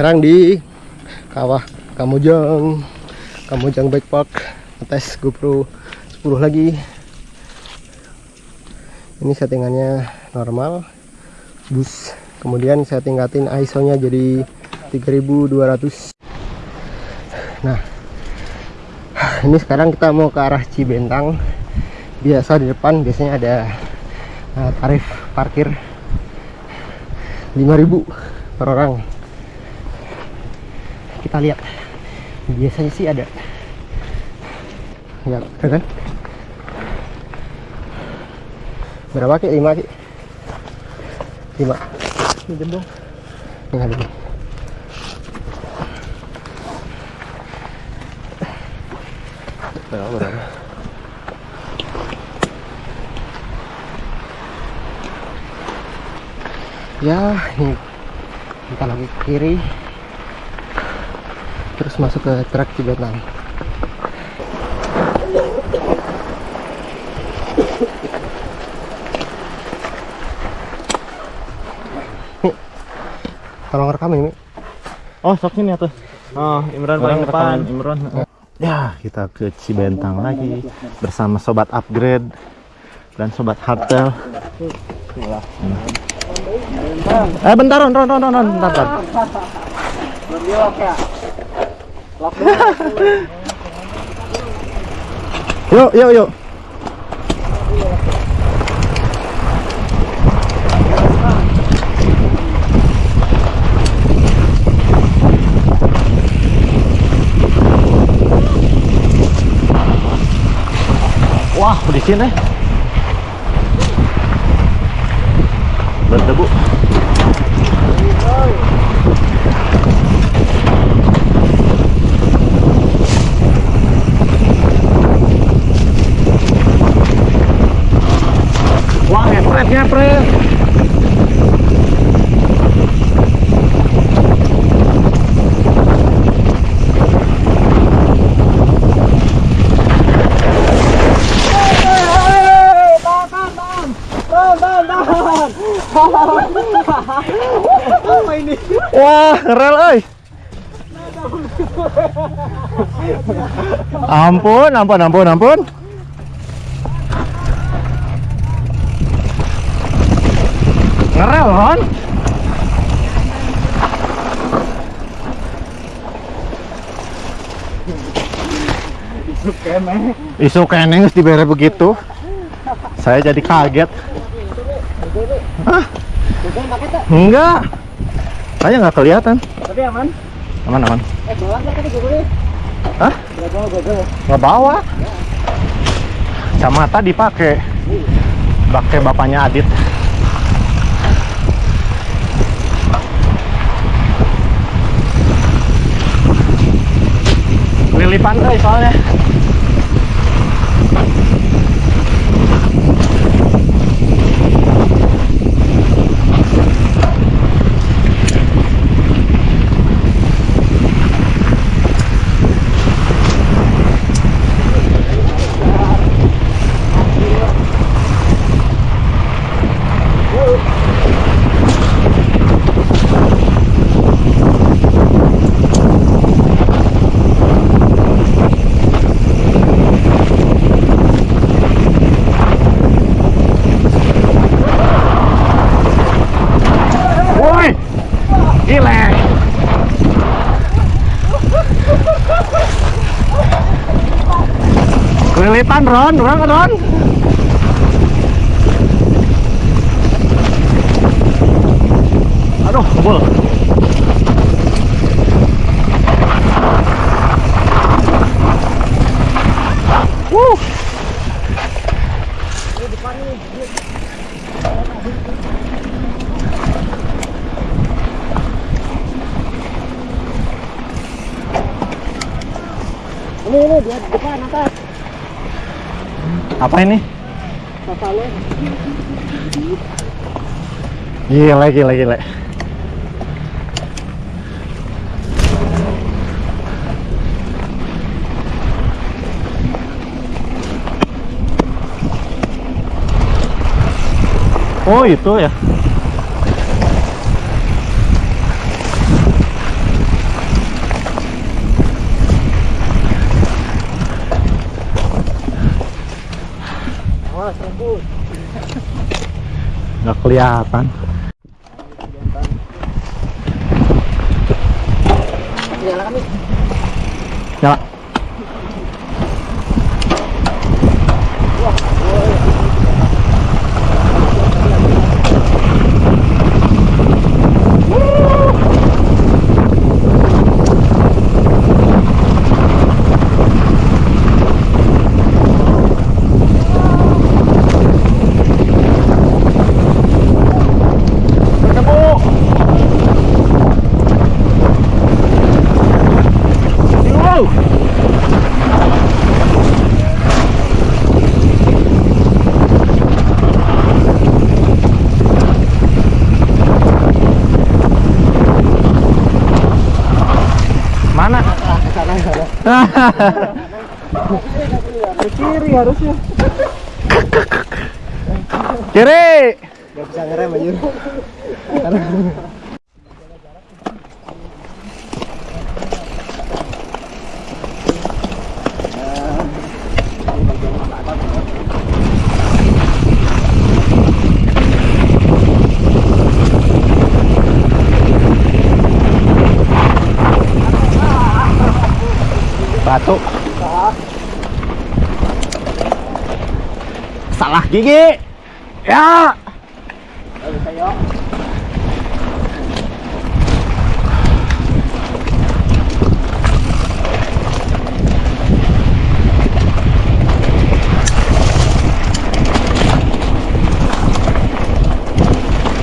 sekarang di kawah Kamujang Kamujang Bike Park tes GoPro 10 lagi. Ini settingannya normal. Bus. Kemudian saya tingkatin ISO nya jadi 3200 nah ini sekarang kita mau ke arah Cibentang. Biasa di depan biasanya ada uh, tarif parkir 5000 per orang kita lihat. Biasanya sih ada. Ya kan berapa ki 5 ki 5 pinjam dong ini ada berapa berapa ya ini. Kita lagi ke kiri terus masuk ke truk Cibetang Nih, tolong rekam ini Oh, sok sini atuh. Oh, Imran paling depan, Imran. Ya, kita ke Cibentang lagi bersama sobat upgrade dan sobat hardtail. Eh, bentar, Ron, Ron, Ron, Ron, bentar, bentar. Yuk, yuk, yuk. Wah, di sini. Berdebu. Wah, rel euy. Ampun, ampun, ampun, ampun. Ngerel, Ron. Isu kene geus dibere begitu. Saya jadi kaget. Hah? Enggak. Saya nggak kelihatan. Tapi aman. Aman, aman. Eh, bawa nggak tadi gue Hah? Nggak bawa gue Nggak bawa. Kacamata dipakai. Pakai bapaknya Adit. Lili pantai soalnya. Kelilipan Ron, Ron, Ron. Aduh, kebul. Wuh. Ini ini dia di depan atas. Apa ini? Gila, gila, gila. Oh itu ya nggak kelihatan. Nyalakan nyala bertemu Wow. Mana? Ke kiri harusnya. Kiri. Gak bisa ngerem aja. Batu. Salah gigi. Ya.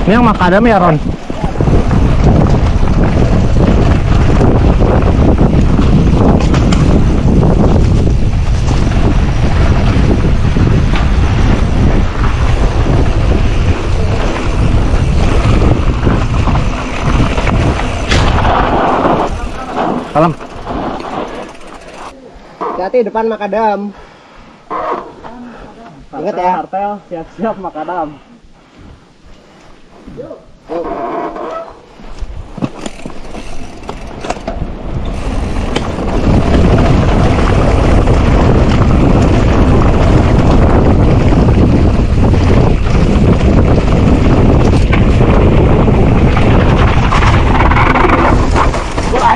Ini yang makadam ya Ron? Salam. Hati-hati depan makadam. Ingat ya. Kartel, siap-siap makadam.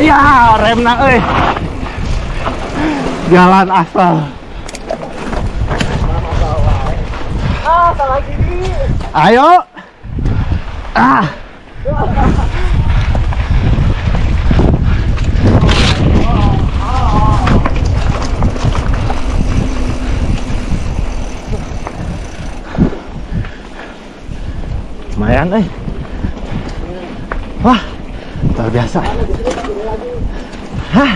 Aya, remna euy. Jalan asal. Ayo. Ah. Lumayan eh. Wah, luar biasa. Hah.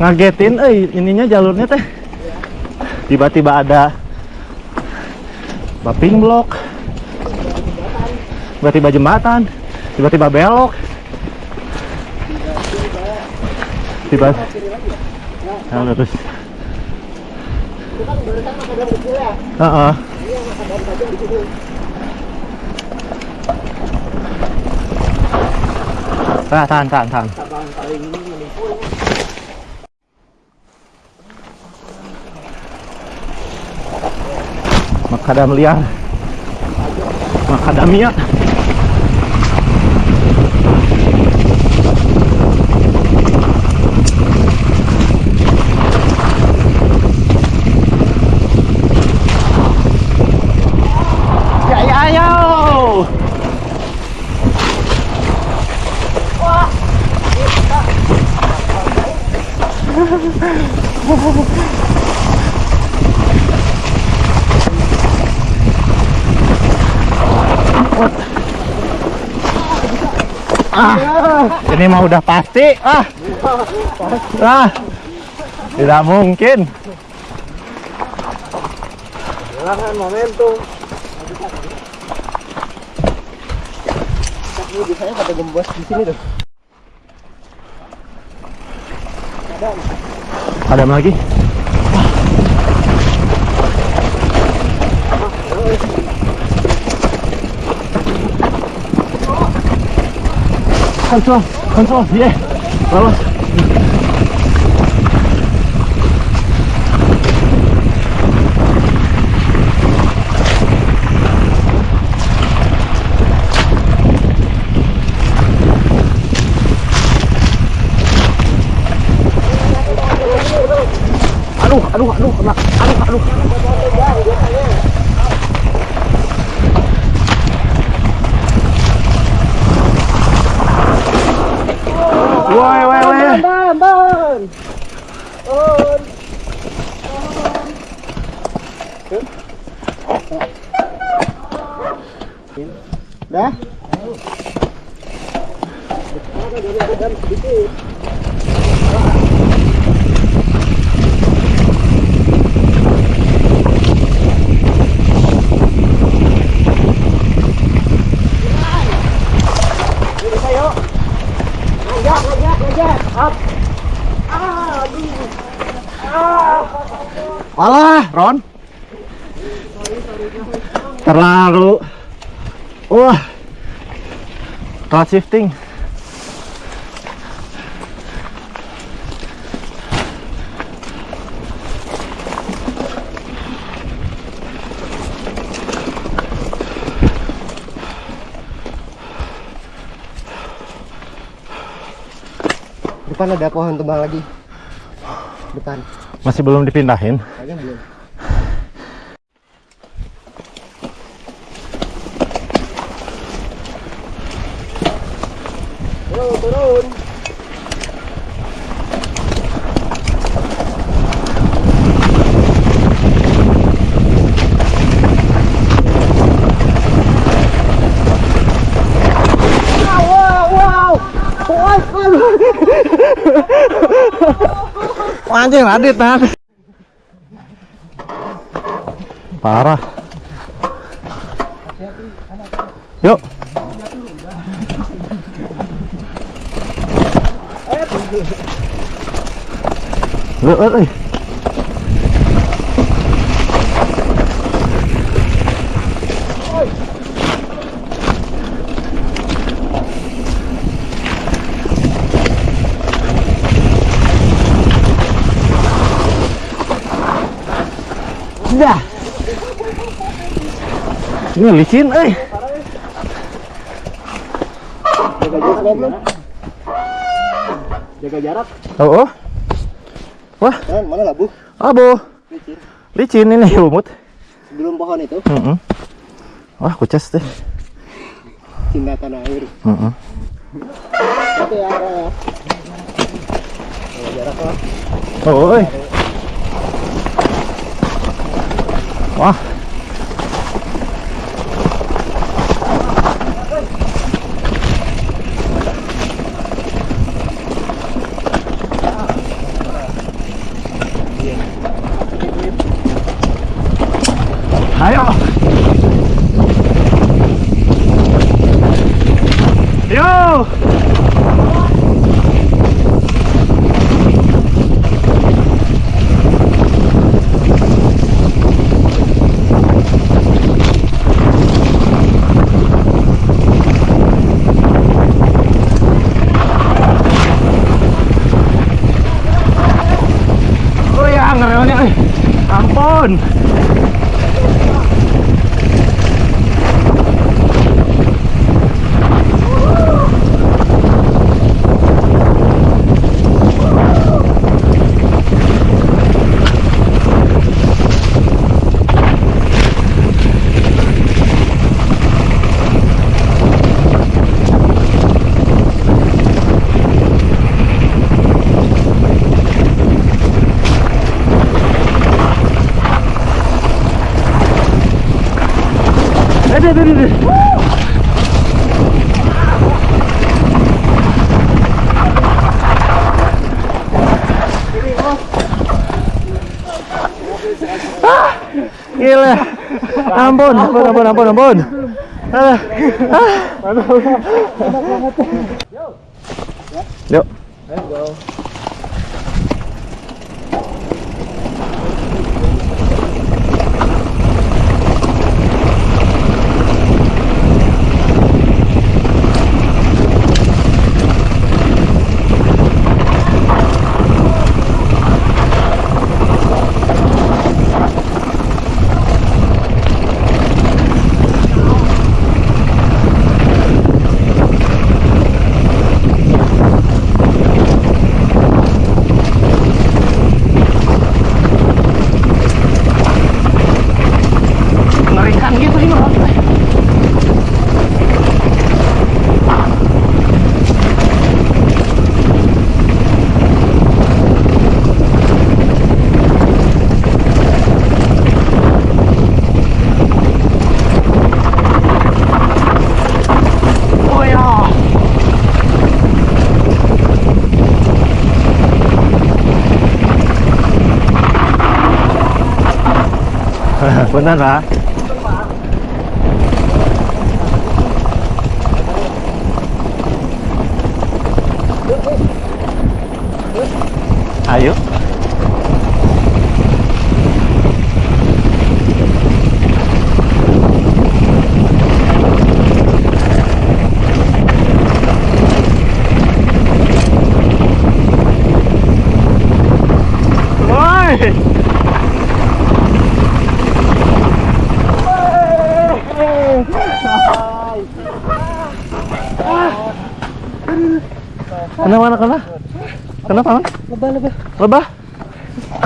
Ngagetin eh ininya jalurnya teh. Tiba-tiba ada Baping blok tiba-tiba jembatan tiba-tiba belok tiba udah terus Heeh. Ah, tahan, tahan, tahan. Makadam liar. Makadamia. Ya, ya, ayo. Ah, ini mah udah pasti. Ah, ah, tidak mungkin. Kehilangan momentum. Ini di saya pada gembos di sini tuh. Ada lagi? Kontrol, Control, yeah. Vamos. Aduh, aduh, aduh, aduh, aduh. Shifting. Depan ada pohon tumbang lagi. Depan. Masih belum dipindahin. Kayaknya belum. Anjing Radit. Parah. Yuk. Lu, lu, lu. Dah. Ini licin, eh. Jaga jarak, jarak. Oh, oh. Wah, Dan mana labu? abo. Licin. Licin ini lumut. Sebelum pohon itu, Mm-mm. Wah, kucas deh. cinta tanah air. Mm-mm. Itu ya, arah ya. Jaga jarak lah. Oh, oi. Wah. Ayo. Yo. Oh ya, ngereonya. eh. Ampun. Aduh, aduh. Ah, Gila. Ampun, ampun, ampun, ampun, ampun. Ah, ah. Punten, Pak. Ayo. Kenapa, kenapa, kenapa? Kenapa, Man? Lebah, lebah. Lebah?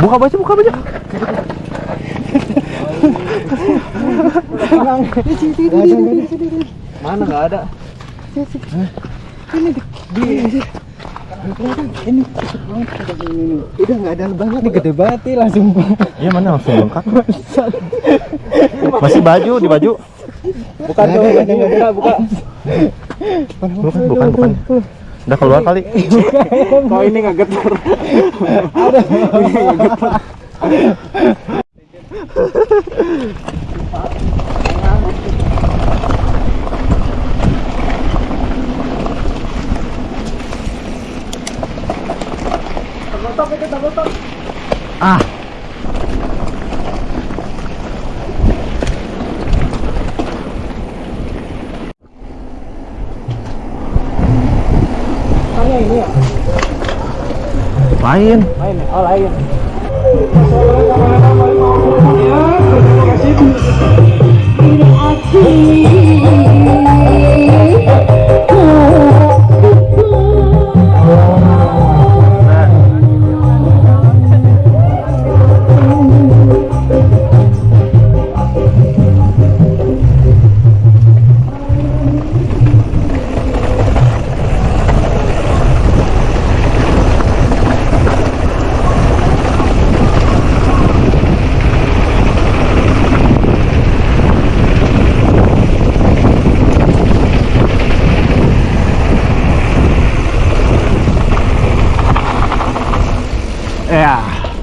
Buka baju, buka baju. Mana nggak ada? Ini di, ini ini udah nggak ada lebahnya ini gede banget nih langsung Iya mana langsung bengkak. Masih baju di baju. bukan dong buka buka Bukan, bukan, bukan. Udah keluar kali. kok ini nggak getar ada Ah. Tanya ini ya Lain. lain ya? oh lain Ya. Aduh.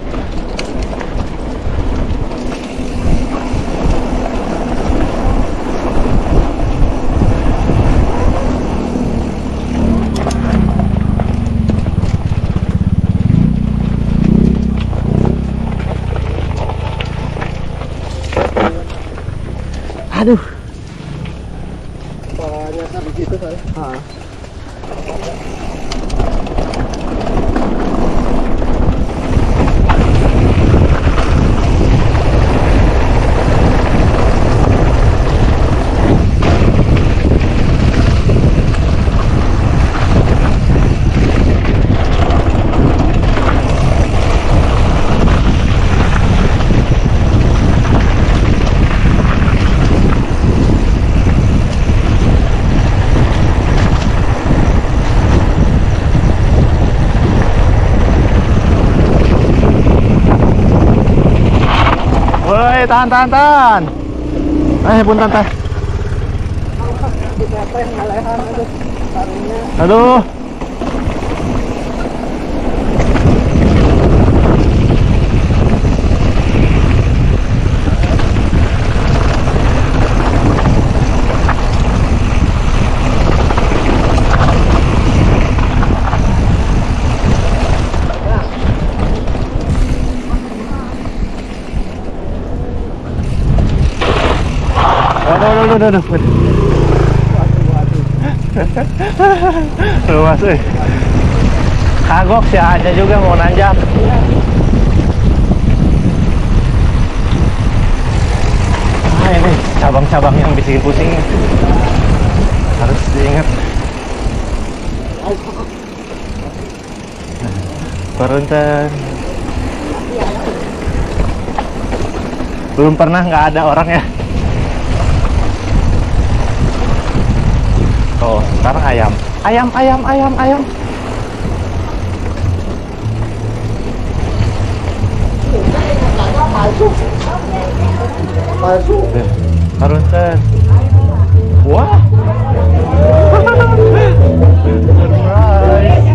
Woi, tahan, tahan, tahan. Eh, yang ngalehan aduh Aduh. Aduh, aduh, aduh. Luas, eh. Kagok si Aja juga mau nanjak. Ah, ini cabang-cabang yang bikin pusing. Harus diingat. Perunten. Belum pernah nggak ada orang ya. Oh, sekarang ayam. Ayam, ayam, ayam, ayam. palsu Harunten. Wah. Surprise.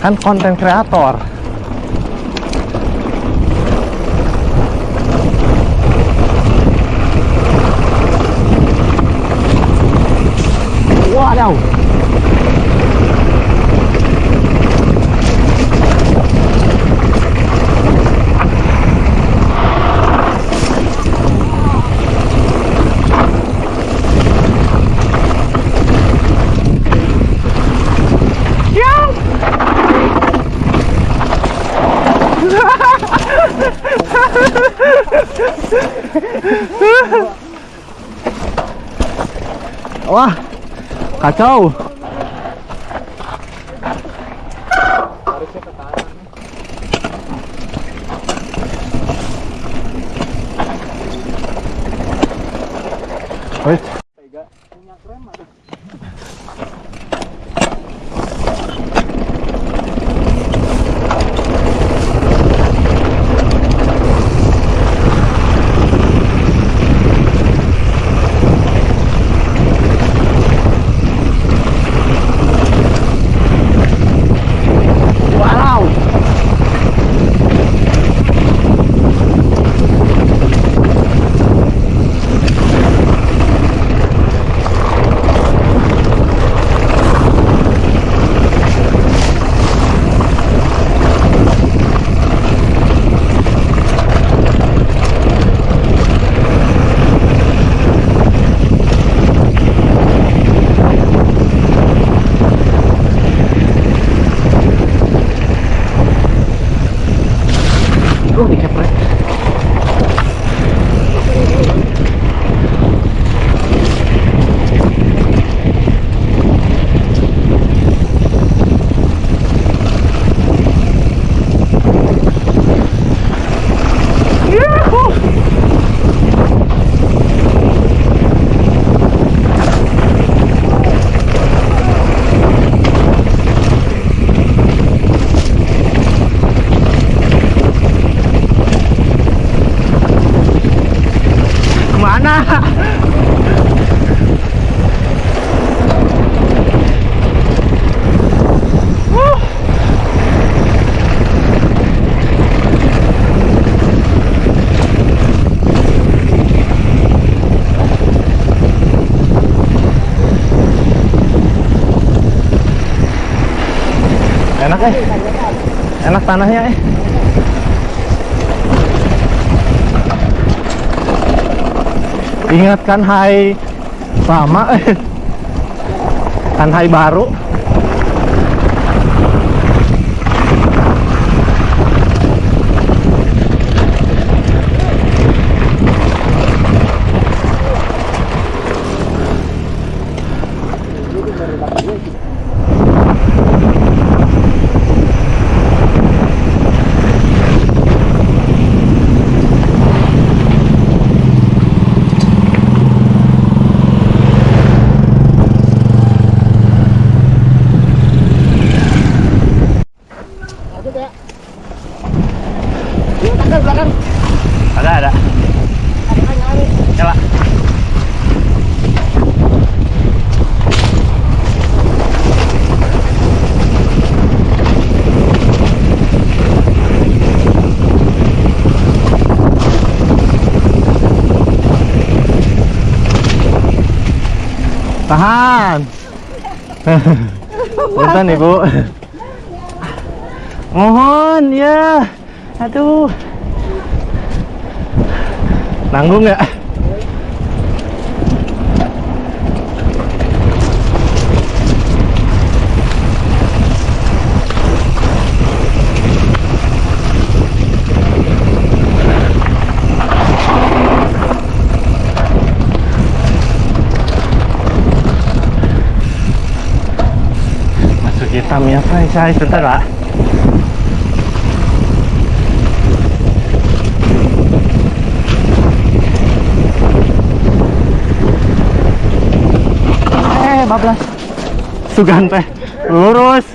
Kan konten kreator. Cacau? Enak eh. Enak tanahnya eh. Ingatkan hai lama eh. Kan hai baru. Ada ada. Nyala. Tahan. Punten Ibu. Mohon ya. Aduh. Nanggung nggak? Masuk hitam ya, Pak. Saya sebentar, Pak. Eh, bablas. Sugan teh. Lurus.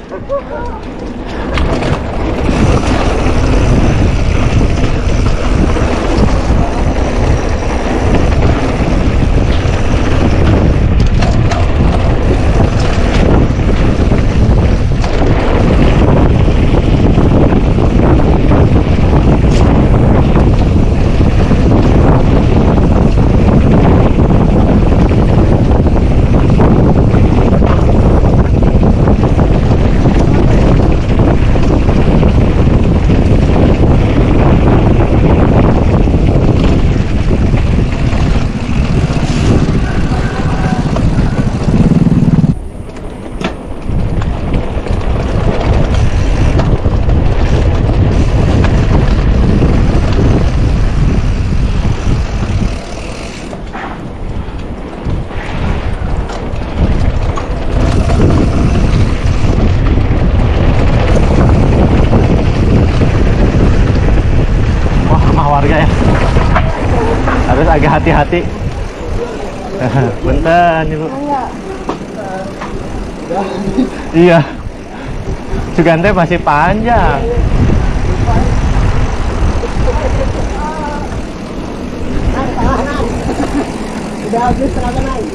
Hati-hati. Bentar ibu iya. Sugante masih panjang. Udah habis tenaga naik.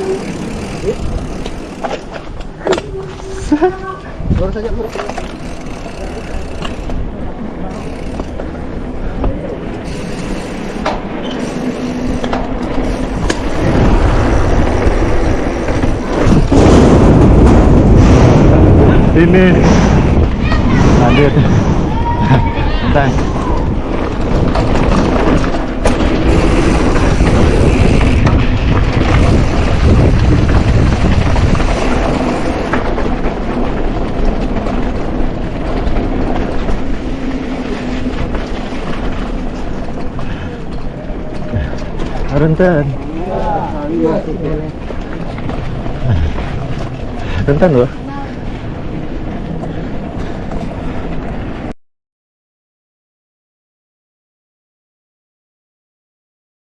Ini lanjut bentar Renten. Renten loh.